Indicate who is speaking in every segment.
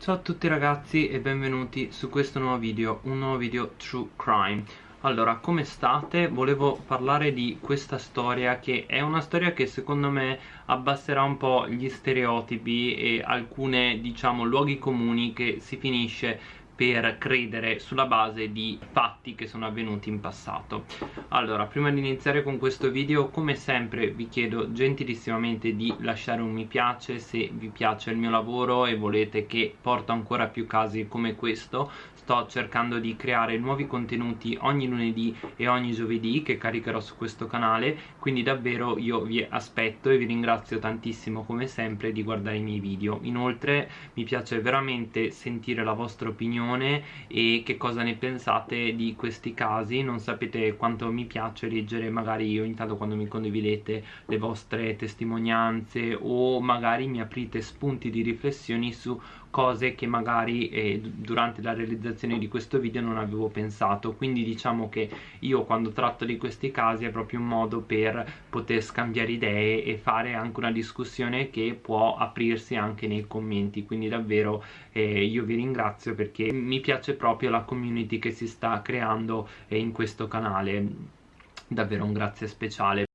Speaker 1: Ciao a tutti ragazzi e benvenuti su questo nuovo video, un nuovo video True Crime Allora, come state? Volevo parlare di questa storia che è una storia che secondo me abbasserà un po' gli stereotipi e alcune, diciamo, luoghi comuni che si finisce per credere sulla base di fatti che sono avvenuti in passato. Allora prima di iniziare con questo video come sempre vi chiedo gentilissimamente di lasciare un mi piace se vi piace il mio lavoro e volete che porto ancora più casi come questo sto cercando di creare nuovi contenuti ogni lunedì e ogni giovedì che caricherò su questo canale quindi davvero io vi aspetto e vi ringrazio tantissimo come sempre di guardare i miei video. Inoltre mi piace veramente sentire la vostra opinione opinione e che cosa ne pensate di questi casi. Non sapete quanto mi piace leggere magari ogni tanto quando mi condividete le vostre testimonianze o magari mi aprite spunti di riflessioni su cose che magari eh, durante la realizzazione di questo video non avevo pensato. Quindi diciamo che io quando tratto di questi casi è proprio un modo per poter scambiare idee e fare anche una discussione che può aprirsi anche nei commenti. Quindi davvero eh, io vi ringrazio perché mi piace proprio la community che si sta creando eh, in questo canale. Davvero un grazie speciale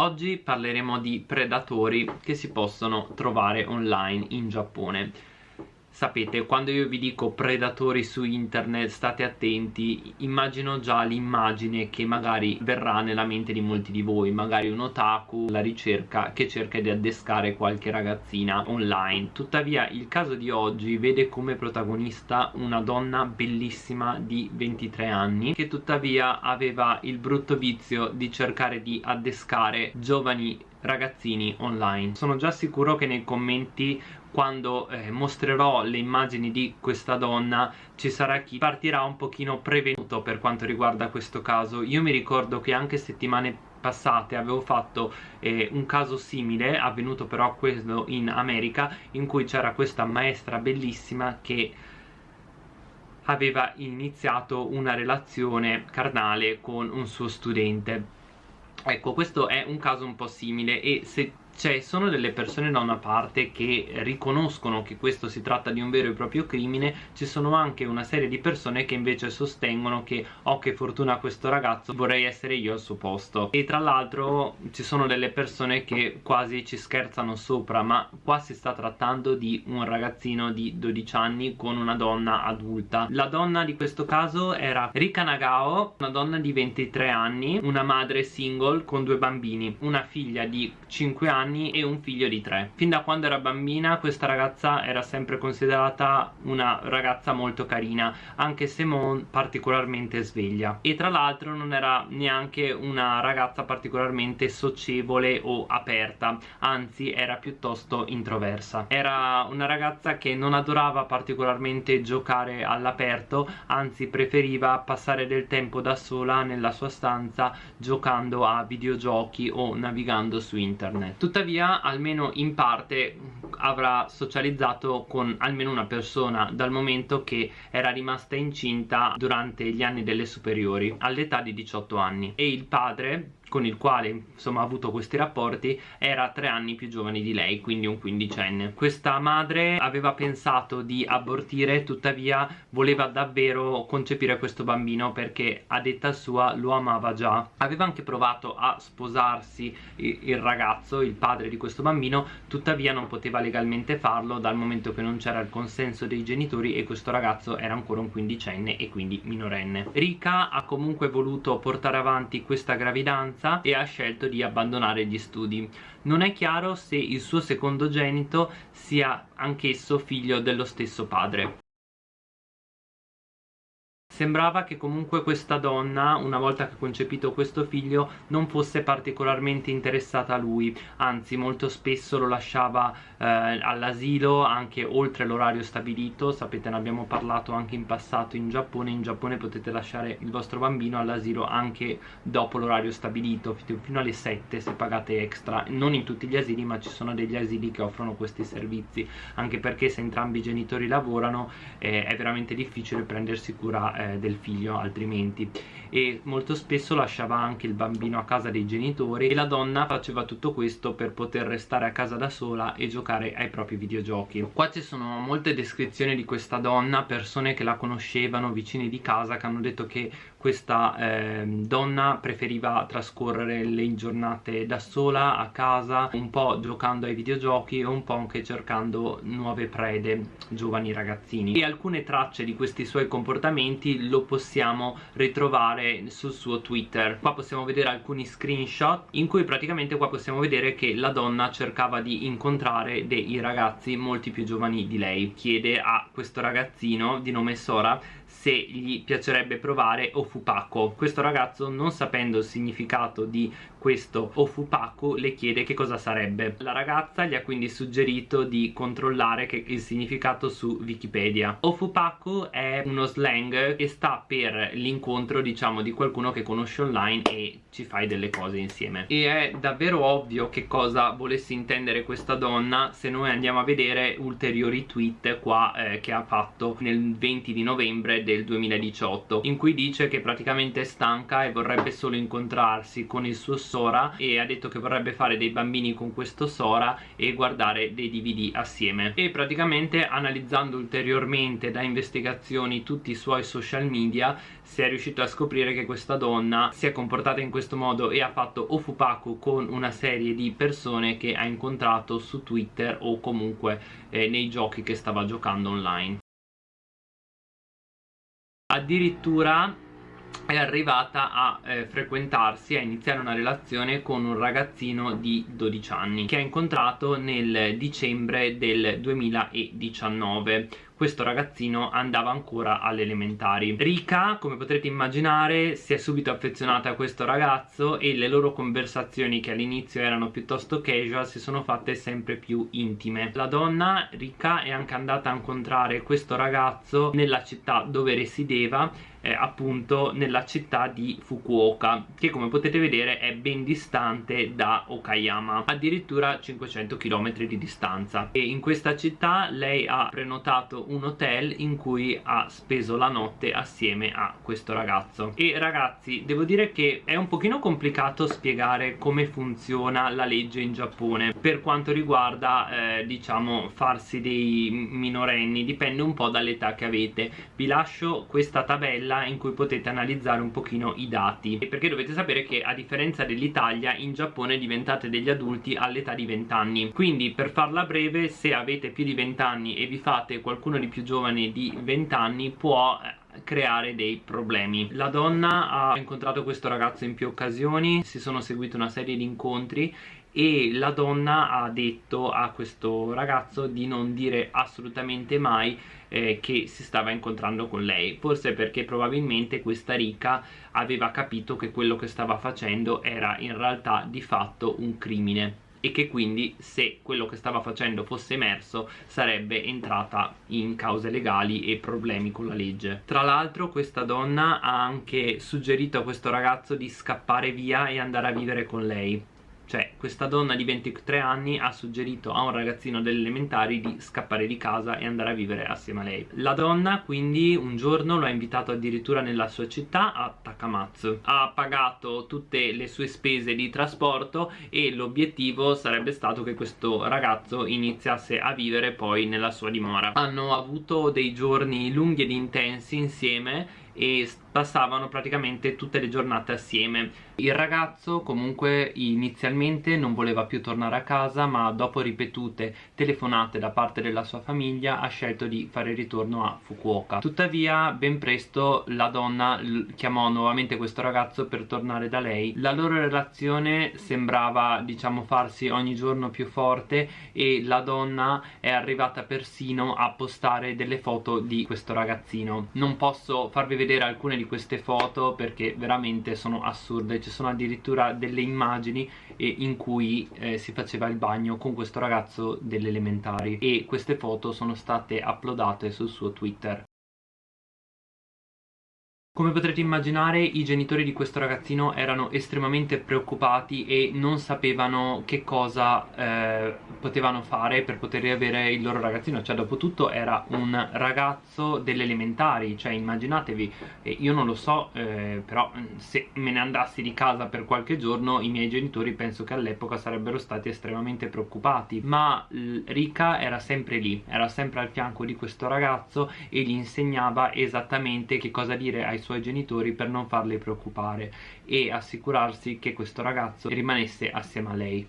Speaker 1: Oggi parleremo di predatori che si possono trovare online in Giappone Sapete, quando io vi dico predatori su internet, state attenti, immagino già l'immagine che magari verrà nella mente di molti di voi, magari un otaku, la ricerca che cerca di addescare qualche ragazzina online. Tuttavia il caso di oggi vede come protagonista una donna bellissima di 23 anni che tuttavia aveva il brutto vizio di cercare di addescare giovani ragazzini online. Sono già sicuro che nei commenti quando eh, mostrerò le immagini di questa donna ci sarà chi partirà un pochino prevenuto per quanto riguarda questo caso. Io mi ricordo che anche settimane passate avevo fatto eh, un caso simile avvenuto però questo in America in cui c'era questa maestra bellissima che aveva iniziato una relazione carnale con un suo studente ecco questo è un caso un po' simile e se cioè sono delle persone da una parte che riconoscono che questo si tratta di un vero e proprio crimine ci sono anche una serie di persone che invece sostengono che oh che fortuna questo ragazzo vorrei essere io al suo posto. E tra l'altro ci sono delle persone che quasi ci scherzano sopra ma qua si sta trattando di un ragazzino di 12 anni con una donna adulta. La donna di questo caso era Rika Nagao una donna di 23 anni una madre single con due bambini una figlia di 5 anni anni e un figlio di tre. Fin da quando era bambina questa ragazza era sempre considerata una ragazza molto carina anche se non particolarmente sveglia. E tra l'altro non era neanche una ragazza particolarmente socievole o aperta anzi era piuttosto introversa. Era una ragazza che non adorava particolarmente giocare all'aperto anzi preferiva passare del tempo da sola nella sua stanza giocando a videogiochi o navigando su internet tuttavia almeno in parte avrà socializzato con almeno una persona dal momento che era rimasta incinta durante gli anni delle superiori all'età di 18 anni. E il padre con il quale insomma ha avuto questi rapporti era tre anni più giovane di lei quindi un quindicenne. Questa madre aveva pensato di abortire tuttavia voleva davvero concepire questo bambino perché a detta sua lo amava già. Aveva anche provato a sposarsi il ragazzo il padre di questo bambino tuttavia non poteva legalmente farlo dal momento che non c'era il consenso dei genitori e questo ragazzo era ancora un quindicenne e quindi minorenne. Rika ha comunque voluto portare avanti questa gravidanza adolescenza e ha scelto di abbandonare gli studi. Non è chiaro se il suo secondogenito sia anch'esso figlio dello stesso padre. Sembrava che comunque questa donna, una volta che ha concepito questo figlio, non fosse particolarmente interessata a lui, anzi molto spesso lo lasciava eh, all'asilo anche oltre l'orario stabilito, sapete ne abbiamo parlato anche in passato in Giappone, in Giappone potete lasciare il vostro bambino all'asilo anche dopo l'orario stabilito, fino alle 7 se pagate extra, non in tutti gli asili ma ci sono degli asili che offrono questi servizi, anche perché se entrambi i genitori lavorano eh, è veramente difficile prendersi cura eh, eh, del figlio altrimenti. E molto spesso lasciava anche il bambino a casa dei genitori e la donna faceva tutto questo per poter restare a casa da sola e giocare ai propri videogiochi. Qua ci sono molte descrizioni di questa donna persone che la conoscevano vicini di casa che hanno detto che questa eh, donna preferiva trascorrere le giornate da sola a casa un po' giocando ai videogiochi e un po' anche cercando nuove prede giovani ragazzini. E alcune tracce di questi suoi comportamenti lo possiamo ritrovare sul suo twitter. Qua possiamo vedere alcuni screenshot in cui praticamente qua possiamo vedere che la donna cercava di incontrare dei ragazzi molti più giovani di lei. Chiede a questo ragazzino di nome Sora se gli piacerebbe provare Ofupaco questo ragazzo non sapendo il significato di questo Ofupaku le chiede che cosa sarebbe. La ragazza gli ha quindi suggerito di controllare il significato su Wikipedia. Ofupaku è uno slang che sta per l'incontro diciamo di qualcuno che conosce online e ci fai delle cose insieme. E è davvero ovvio che cosa volesse intendere questa donna se noi andiamo a vedere ulteriori tweet qua eh, che ha fatto nel 20 di novembre del 2018 in cui dice che praticamente è stanca e vorrebbe solo incontrarsi con il suo Sora e ha detto che vorrebbe fare dei bambini con questo Sora e guardare dei DVD assieme. E praticamente analizzando ulteriormente da investigazioni tutti i suoi social media si è riuscito a scoprire che questa donna si è comportata in questo modo e ha fatto ofupaku con una serie di persone che ha incontrato su Twitter o comunque eh, nei giochi che stava giocando online. Addirittura è arrivata a eh, frequentarsi, a iniziare una relazione con un ragazzino di 12 anni che ha incontrato nel dicembre del 2019 questo ragazzino andava ancora alle elementari. Rika come potrete immaginare si è subito affezionata a questo ragazzo e le loro conversazioni che all'inizio erano piuttosto casual si sono fatte sempre più intime. La donna Rika è anche andata a incontrare questo ragazzo nella città dove resideva eh, appunto nella città di Fukuoka che come potete vedere è ben distante da Okayama addirittura 500 km di distanza. E in questa città lei ha prenotato un hotel in cui ha speso la notte assieme a questo ragazzo. E ragazzi devo dire che è un pochino complicato spiegare come funziona la legge in Giappone. Per quanto riguarda eh, diciamo farsi dei minorenni dipende un po' dall'età che avete. Vi lascio questa tabella in cui potete analizzare un pochino i dati. Perché dovete sapere che a differenza dell'Italia in Giappone diventate degli adulti all'età di 20 anni quindi per farla breve se avete più di 20 anni e vi fate qualcuno di più giovane di 20 anni può eh, creare dei problemi. La donna ha incontrato questo ragazzo in più occasioni si sono seguite una serie di incontri e la donna ha detto a questo ragazzo di non dire assolutamente mai eh, che si stava incontrando con lei. Forse perché probabilmente questa ricca aveva capito che quello che stava facendo era in realtà di fatto un crimine e che quindi se quello che stava facendo fosse emerso sarebbe entrata in cause legali e problemi con la legge. Tra l'altro questa donna ha anche suggerito a questo ragazzo di scappare via e andare a vivere con lei cioè questa donna di 23 anni ha suggerito a un ragazzino delle elementari di scappare di casa e andare a vivere assieme a lei. La donna quindi un giorno lo ha invitato addirittura nella sua città a Takamatsu ha pagato tutte le sue spese di trasporto e l'obiettivo sarebbe stato che questo ragazzo iniziasse a vivere poi nella sua dimora. Hanno avuto dei giorni lunghi ed intensi insieme e passavano praticamente tutte le giornate assieme il ragazzo comunque inizialmente non voleva più tornare a casa ma dopo ripetute telefonate da parte della sua famiglia ha scelto di fare ritorno a Fukuoka. Tuttavia ben presto la donna chiamò nuovamente questo ragazzo per tornare da lei. La loro relazione sembrava diciamo farsi ogni giorno più forte e la donna è arrivata persino a postare delle foto di questo ragazzino. Non posso farvi vedere alcune di queste foto perché veramente sono assurde. Ci sono addirittura delle immagini eh, in cui eh, si faceva il bagno con questo ragazzo delle elementari e queste foto sono state uploadate sul suo twitter Come potrete immaginare i genitori di questo ragazzino erano estremamente preoccupati e non sapevano che cosa eh, potevano fare per poter riavere il loro ragazzino. Cioè dopo tutto era un ragazzo delle elementari. Cioè immaginatevi, io non lo so eh, però se me ne andassi di casa per qualche giorno I miei genitori penso che all'epoca sarebbero stati estremamente preoccupati. Ma Rika era sempre lì, era sempre al fianco di questo ragazzo e gli insegnava esattamente che cosa dire ai suoi genitori per non farli preoccupare e assicurarsi che questo ragazzo rimanesse assieme a lei.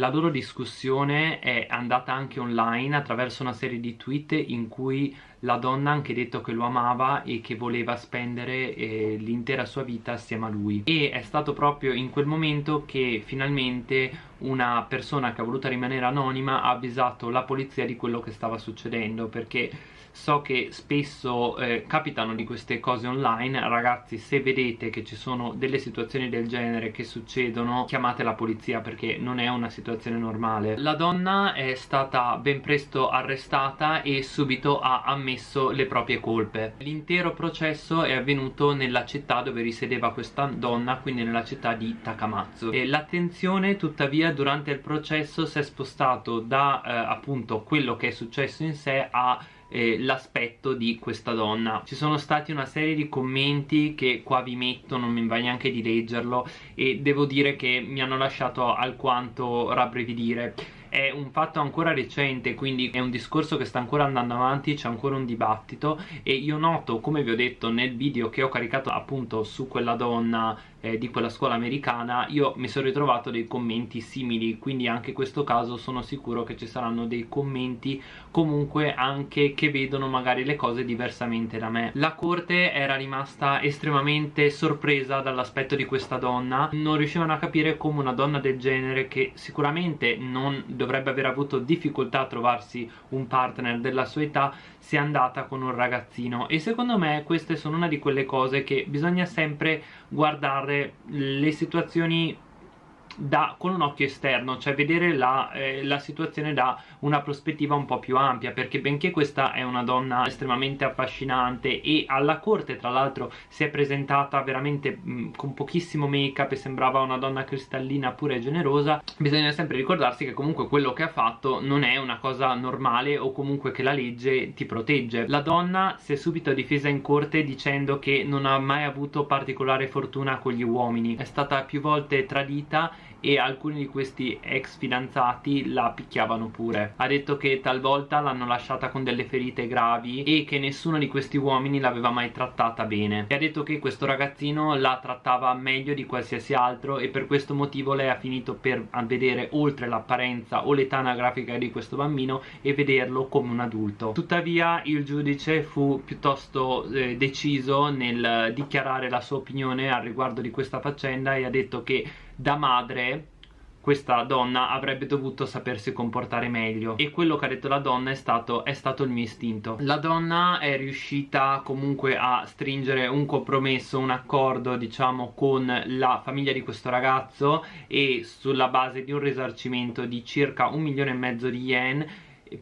Speaker 1: La loro discussione è andata anche online attraverso una serie di tweet in cui la donna ha anche detto che lo amava e che voleva spendere eh, l'intera sua vita assieme a lui e è stato proprio in quel momento che finalmente una persona che ha voluto rimanere anonima ha avvisato la polizia di quello che stava succedendo perché so che spesso eh, capitano di queste cose online. Ragazzi se vedete che ci sono delle situazioni del genere che succedono chiamate la polizia perché non è una situazione normale. La donna è stata ben presto arrestata e subito ha ammesso le proprie colpe. L'intero processo è avvenuto nella città dove risiedeva questa donna quindi nella città di Takamatsu l'attenzione tuttavia durante il processo si è spostato da eh, appunto quello che è successo in sé a eh, l'aspetto di questa donna. Ci sono stati una serie di commenti che qua vi metto non mi va neanche di leggerlo e devo dire che mi hanno lasciato alquanto rabbrividire. È un fatto ancora recente quindi è un discorso che sta ancora andando avanti c'è ancora un dibattito e io noto come vi ho detto nel video che ho caricato appunto su quella donna eh, di quella scuola americana io mi sono ritrovato dei commenti simili quindi anche in questo caso sono sicuro che ci saranno dei commenti comunque anche che vedono magari le cose diversamente da me. La corte era rimasta estremamente sorpresa dall'aspetto di questa donna non riuscivano a capire come una donna del genere che sicuramente non dovrebbe aver avuto difficoltà a trovarsi un partner della sua età sia andata con un ragazzino. E secondo me queste sono una di quelle cose che bisogna sempre guardare le situazioni da, con un occhio esterno, cioè vedere la, eh, la, situazione da una prospettiva un po' più ampia, perché benché questa è una donna estremamente affascinante e alla corte tra l'altro si è presentata veramente mh, con pochissimo make up e sembrava una donna cristallina pure e generosa, bisogna sempre ricordarsi che comunque quello che ha fatto non è una cosa normale o comunque che la legge ti protegge. La donna si è subito difesa in corte dicendo che non ha mai avuto particolare fortuna con gli uomini, è stata più volte tradita e alcuni di questi ex fidanzati la picchiavano pure. Ha detto che talvolta l'hanno lasciata con delle ferite gravi e che nessuno di questi uomini l'aveva mai trattata bene. E ha detto che questo ragazzino la trattava meglio di qualsiasi altro e per questo motivo lei ha finito per vedere oltre l'apparenza o l'età anagrafica di questo bambino e vederlo come un adulto. Tuttavia il giudice fu piuttosto eh, deciso nel dichiarare la sua opinione al riguardo di questa faccenda e ha detto che da madre questa donna avrebbe dovuto sapersi comportare meglio. E quello che ha detto la donna è stato, è stato il mio istinto. La donna è riuscita comunque a stringere un compromesso, un accordo diciamo con la famiglia di questo ragazzo e sulla base di un risarcimento di circa un milione e mezzo di yen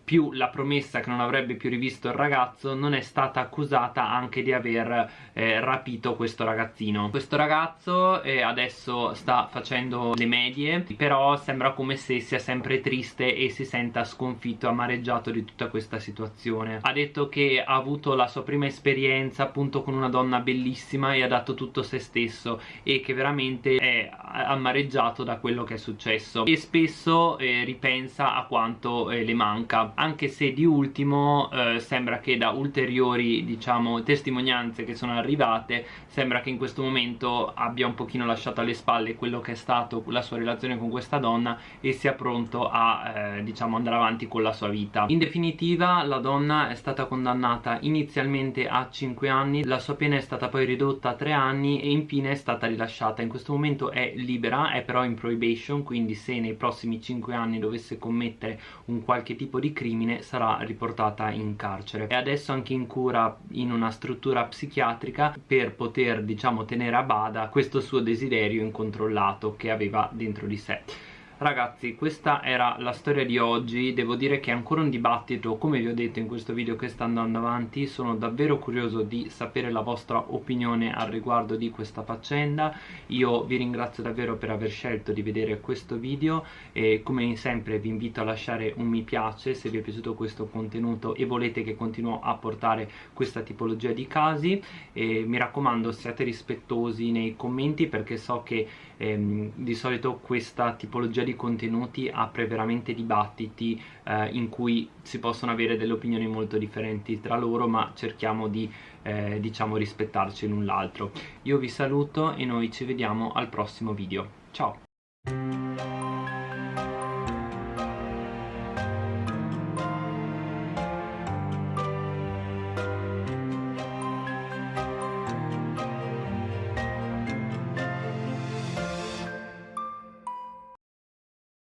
Speaker 1: più la promessa che non avrebbe più rivisto il ragazzo non è stata accusata anche di aver eh, rapito questo ragazzino. Questo ragazzo eh, adesso sta facendo le medie però sembra come se sia sempre triste e si senta sconfitto amareggiato di tutta questa situazione. Ha detto che ha avuto la sua prima esperienza appunto con una donna bellissima e ha dato tutto se stesso e che veramente è amareggiato da quello che è successo. E spesso eh, ripensa a quanto eh, le manca anche se di ultimo eh, sembra che da ulteriori diciamo testimonianze che sono arrivate sembra che in questo momento abbia un pochino lasciato alle spalle quello che è stato la sua relazione con questa donna e sia pronto a eh, diciamo andare avanti con la sua vita. In definitiva la donna è stata condannata inizialmente a 5 anni la sua pena è stata poi ridotta a 3 anni e infine è stata rilasciata. In questo momento è libera è però in probation quindi se nei prossimi 5 anni dovesse commettere un qualche tipo di crimine sarà riportata in carcere. E adesso anche in cura in una struttura psichiatrica per poter diciamo tenere a bada questo suo desiderio incontrollato che aveva dentro di sé ragazzi questa era la storia di oggi. Devo dire che è ancora un dibattito. Come vi ho detto in questo video che sta andando avanti sono davvero curioso di sapere la vostra opinione al riguardo di questa faccenda. Io vi ringrazio davvero per aver scelto di vedere questo video e come sempre vi invito a lasciare un mi piace se vi è piaciuto questo contenuto e volete che continuo a portare questa tipologia di casi. E mi raccomando siate rispettosi nei commenti perché so che ehm, di solito questa tipologia di contenuti apre veramente dibattiti eh, in cui si possono avere delle opinioni molto differenti tra loro ma cerchiamo di eh, diciamo rispettarci l'un l'altro. Io vi saluto e noi ci vediamo al prossimo video. Ciao